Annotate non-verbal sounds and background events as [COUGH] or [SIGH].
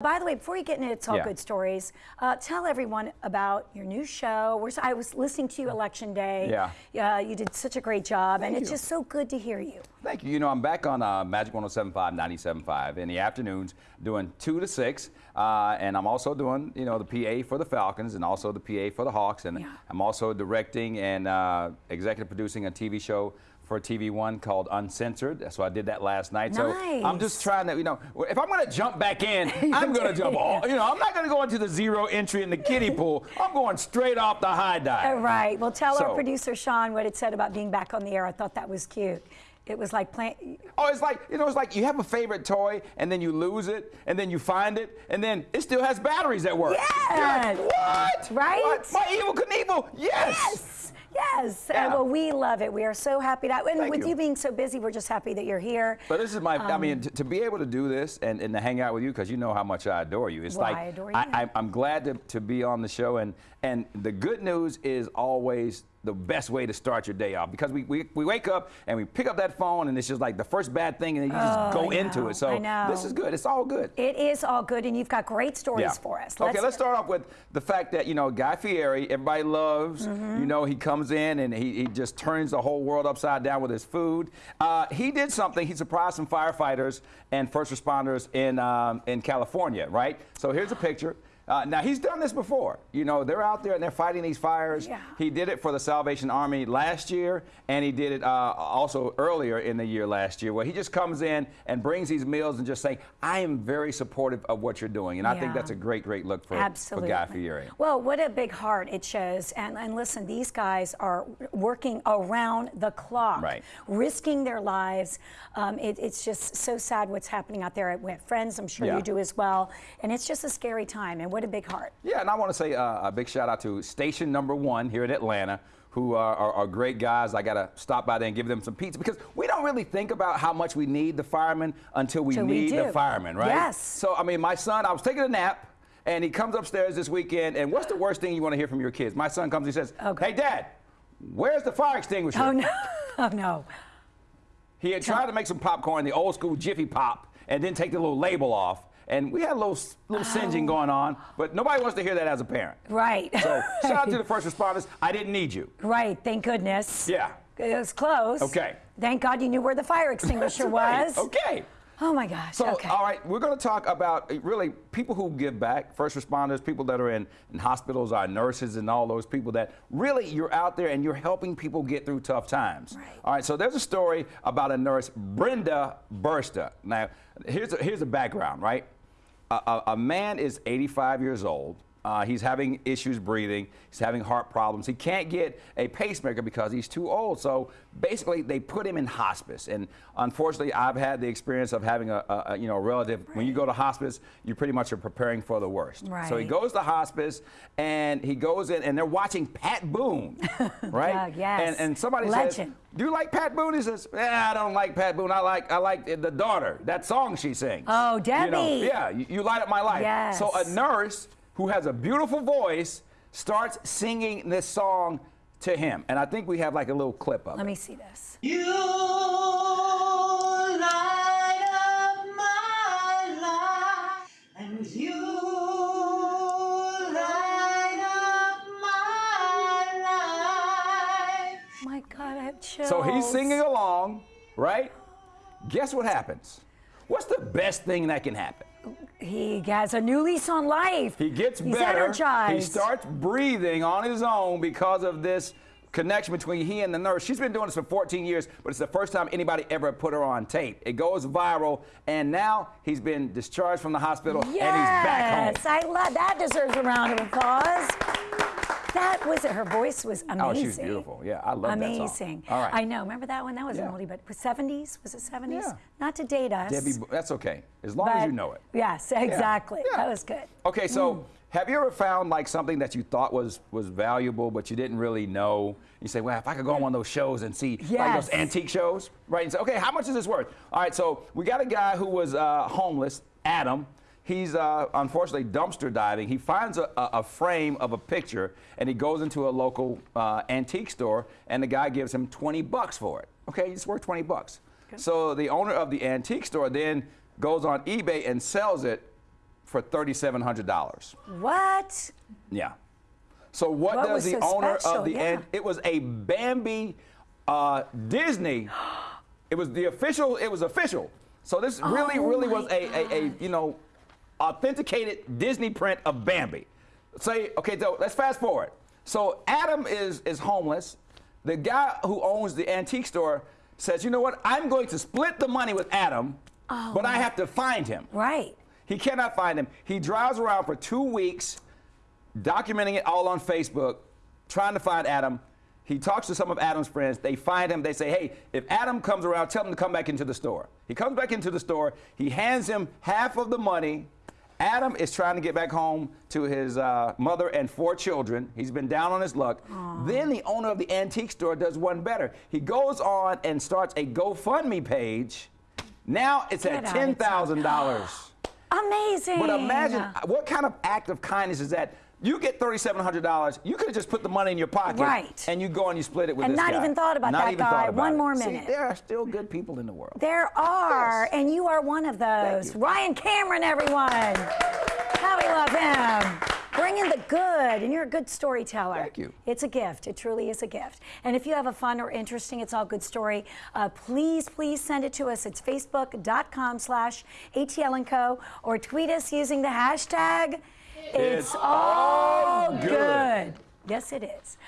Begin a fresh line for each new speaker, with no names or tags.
By the way, before you get into It's All
Yeah.
Good Stories, uh, tell everyone about your new show. We're, I was listening to you election day.
Yeah.
Uh, you did such a great job, and
Thank
it's just so good to hear you.
Thank you. You know, I'm back on uh, Magic 107.5, 97.5 in the afternoons, doing 2 to 6. Uh, and I'm also doing, you know, the PA for the Falcons and also the PA for the Hawks. And
Yeah.
I'm also directing and uh, executive producing a TV show for TV One called Uncensored. So I did that last night. So I'm just trying to, you know, if I'm going to jump back in, [LAUGHS] I'm going to jump all, you know, I'm not going to go into the zero entry in the kiddie pool. I'm going straight off the high dive.
All right. Well, tell our producer Sean what it said about being back on the air. I thought that was cute. It was like playing.
Oh, it's like, you know, it's like you have a favorite toy and then you lose it and then you find it and then it still has batteries that work. You're like,
Yes.
what?
Right?
What? My Evel Knievel? Yes.
Yes. Yes. Uh, well, we love it. We are so happy that, and
Thank
with
you.
you. being so busy, we're just happy that you're here.
But this is my, I
Um,
mean, to, to be able to do this and, and to hang out with you, because you know how much I adore you. It's
Well,
like,
I adore you.
I, am glad to, to be on the show. And, and the good news is always the best way to start your day off because we, we, we wake up and we pick up that phone and it's just like the first bad thing and then you just
Oh,
go into it. So this is good. It's all good.
It is all good, and you've got great stories for us.
okay, let's start off with the fact that, you know, Guy Fieri, everybody loves,
Mm-hmm.
you know, he comes in and he, he just turns the whole world upside down with his food. Uh, he did something, he surprised some firefighters and first responders in, um, in California, right? So here's a picture. Uh, now, he's done this before. You know, they're out there and they're fighting these fires.
Yeah.
He did it for the Salvation Army last year, and he did it uh, also earlier in the year last year, where he just comes in and brings these meals and just saying, I am very supportive of what you're doing. And I think that's a great, great look for,
Absolutely.
for Guy Fieri.
Well, what a big heart it shows. And, and listen, these guys are working around the clock,
Right.
risking their lives. Um, it, it's just so sad what's happening out there. Have friends, I'm sure
Yeah.
you do as well. And it's just a scary time. And what a big heart.
Yeah, and I want to say uh, a big shout out to Station Number One here in Atlanta, who are, are, are great guys. I got to stop by there and give them some pizza because we don't really think about how much we need the firemen until we
Till we
need the firemen, right?
Yes.
So, I mean, my son, I was taking a nap. And he comes upstairs this weekend, and what's the worst thing you want to hear from your kids? My son comes, he says,
Okay.
Hey, Dad, where's the fire extinguisher?
Oh, no. [LAUGHS] Oh, no.
He had tried to make some popcorn, the old school Jiffy Pop, and then take the little label off. And we had a little, little singeing going on, but nobody wants to hear that as a parent.
Right.
So [LAUGHS] shout out to the first responders. I didn't need you.
right. Thank goodness.
Yeah.
It was close.
Okay.
Thank God you knew where the fire extinguisher [LAUGHS]
Right.
was.
Okay.
Oh, my gosh.
So,
okay.
all right, we're going to talk about uh, really people who give back, first responders, people that are in, in hospitals, our nurses, and all those people that really you're out there and you're helping people get through tough times.
Right.
All right, so there's a story about a nurse, Brenda Burster. Now, here's a, here's a background, right? A, a, man is 85 years old. Uh, he's having issues breathing. He's having heart problems. He can't get a pacemaker because he's too old. So basically, they put him in hospice. And unfortunately, I've had the experience of having a, a, a, you know a relative. When you go to hospice, you pretty much are preparing for the worst. Right. So he goes to hospice, and he goes in, and they're watching Pat Boone, [LAUGHS] right?
Doug, yes.
And, and somebody says, "Do you like Pat Boone?" He says, eh, "I don't like Pat Boone. I like I like the daughter. That song she sings."
Oh,
You know,
Debbie.
yeah, you, you light up my life.
Yes.
So a nurse who has a beautiful voice starts singing this song to him, and I think we have like a little clip of
Let
it.
me see this.
You light up my life, and you light up my life.
My God, I have chills.
So he's singing along, right? Guess what happens? What's the best thing that can happen?
He has a new lease on life.
He gets
He's
better.
energized.
He starts breathing on his own because of this connection between he and the nurse. She's been doing this for 14 years, but it's the first time anybody ever put her on tape. It goes viral, and now he's been discharged from the hospital
Yes,
and he's back home.
I love that. Deserves a round of applause. That was it. Her voice was amazing.
Oh, she's beautiful. Yeah, I love that song.
Amazing.
All right.
I know. Remember that one? That was
Yeah.
an oldie, but was 70s? Was it 70s?
Yeah.
Not to date us.
Debbie, that's okay, as long as you know it.
Yes, exactly.
Yeah.
That was good.
Okay, so
Mm.
have you ever found like something that you thought was was valuable, but you didn't really know? You say, well, if I could go on one of those shows and see like those antique shows, right? And say, okay, how much is this worth? All right, so we got a guy who was uh, homeless, Adam. He's uh, unfortunately dumpster diving. He finds a, a, frame of a picture and he goes into a local uh, antique store and the guy gives him 20 bucks for it. Okay, it's worth 20 bucks. So the owner of the antique store then goes on eBay and sells it for $3,700.
What?
Yeah. So what,
What
does the
so
owner
special?
of the
Yeah.
It was a Bambi uh, Disney. [GASPS] It was the official. It was official. So this really,
Oh
really was a, a, a you know authenticated Disney print of Bambi. Say okay, so let's fast forward. So Adam is is homeless. The guy who owns the antique store says, you know what? I'm going to split the money with Adam, oh. but I have to find him.
Right.
He cannot find him. He drives around for two weeks, documenting it all on Facebook, trying to find Adam. He talks to some of Adam's friends. They find him. They say, hey, if Adam comes around, tell him to come back into the store. He comes back into the store. He hands him half of the money. Adam is trying to get back home to his uh, mother and four children. He's been down on his luck. Then the owner of the antique store does one better. He goes on and starts a GoFundMe page. Now it's
Get
at
out of town.
$10,000. [GASPS]
Amazing.
But imagine what kind of act of kindness is that? You get thirty-seven hundred dollars. You could have just put the money in your pocket,
Right.
And you go and you split it with
And
this guy.
And not even thought about
Not
that guy. One
it.
more
See,
minute.
there are still good people in the world.
There are,
Yes.
and you are one of those. Ryan Cameron, everyone. How we love him. Bring in the good, and you're a good storyteller.
Thank you.
It's a gift. It truly is a gift. And if you have a fun or interesting It's All Good story, uh, please, please send it to us. It's facebook.com slash ATL & Co. or tweet us using the hashtag
It's all good.
Yes, it is.